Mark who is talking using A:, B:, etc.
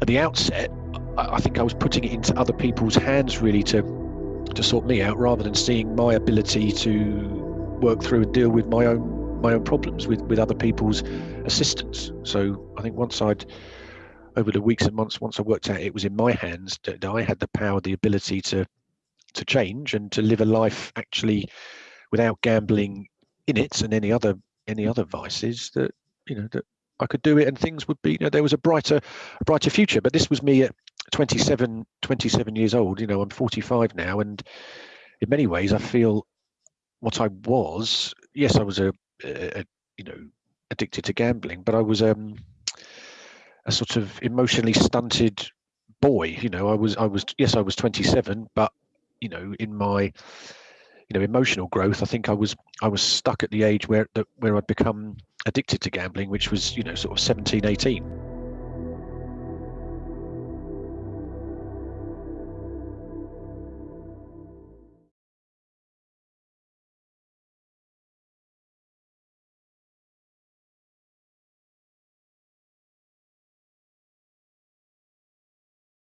A: at the outset, I, I think I was putting it into other people's hands really to to sort me out rather than seeing my ability to work through and deal with my own my own problems with with other people's assistance. So I think once I'd over the weeks and months, once I worked out it was in my hands that, I had the power, the ability to to change and to live a life actually without gambling in it and any other any other vices that you know that I could do it and things would be you know there was a brighter a brighter future. But this was me at 27 27 years old you know I'm 45 now. And in many ways I feel what I was yes I was a, a, a you know addicted to gambling but I was um a sort of emotionally stunted boy you know. I was I was yes I was 27 but you know in my you know emotional growth i think i was i was stuck at the age where where i'd become addicted to gambling which was you know sort of 17 18